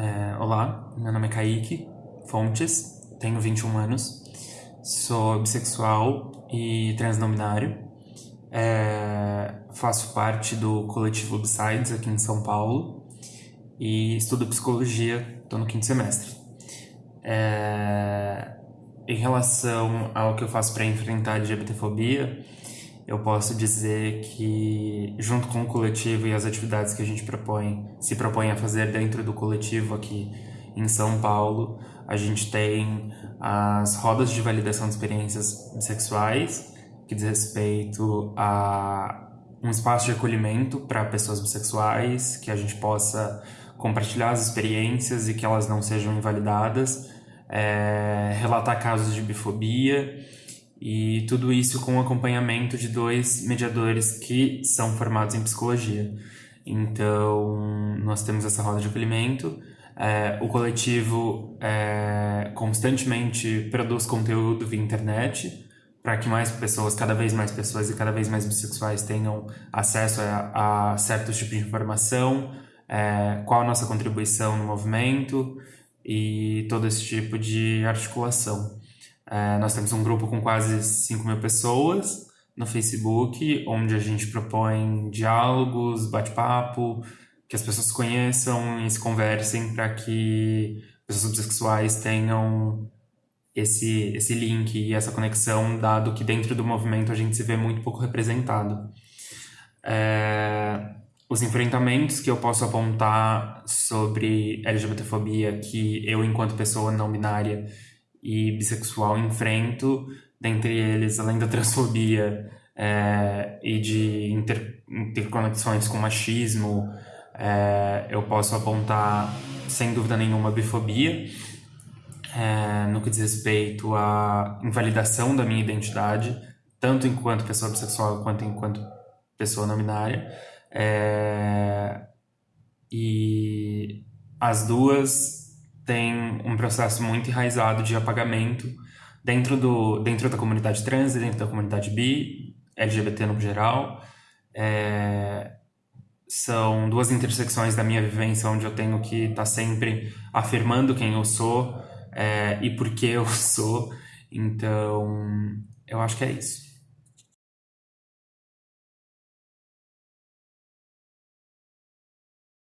É, olá, meu nome é Kaique Fontes, tenho 21 anos, sou bissexual e transnominário. É, faço parte do coletivo Besides aqui em São Paulo e estudo psicologia, estou no quinto semestre. É, em relação ao que eu faço para enfrentar a LGBTfobia, eu posso dizer que, junto com o coletivo e as atividades que a gente propõe, se propõe a fazer dentro do coletivo aqui em São Paulo, a gente tem as rodas de validação de experiências bissexuais, que diz respeito a um espaço de acolhimento para pessoas bissexuais, que a gente possa compartilhar as experiências e que elas não sejam invalidadas, é, relatar casos de bifobia e tudo isso com o acompanhamento de dois mediadores que são formados em psicologia. Então, nós temos essa roda de acolhimento. É, o coletivo é, constantemente produz conteúdo via internet para que mais pessoas, cada vez mais pessoas e cada vez mais bissexuais tenham acesso a, a certos tipos de informação, é, qual a nossa contribuição no movimento e todo esse tipo de articulação. É, nós temos um grupo com quase 5 mil pessoas no Facebook, onde a gente propõe diálogos, bate-papo, que as pessoas conheçam e se conversem para que pessoas bissexuais tenham esse, esse link e essa conexão, dado que dentro do movimento a gente se vê muito pouco representado. É, os enfrentamentos que eu posso apontar sobre LGBTfobia que eu, enquanto pessoa não binária, e bissexual enfrento, dentre eles, além da transfobia é, e de inter, interconexões com machismo, é, eu posso apontar, sem dúvida nenhuma, a bifobia, é, no que diz respeito à invalidação da minha identidade, tanto enquanto pessoa bissexual quanto enquanto pessoa não binária. É, e as duas tem um processo muito enraizado de apagamento dentro, do, dentro da comunidade trans, dentro da comunidade bi, LGBT no geral. É, são duas intersecções da minha vivência onde eu tenho que estar tá sempre afirmando quem eu sou é, e por que eu sou. Então, eu acho que é isso.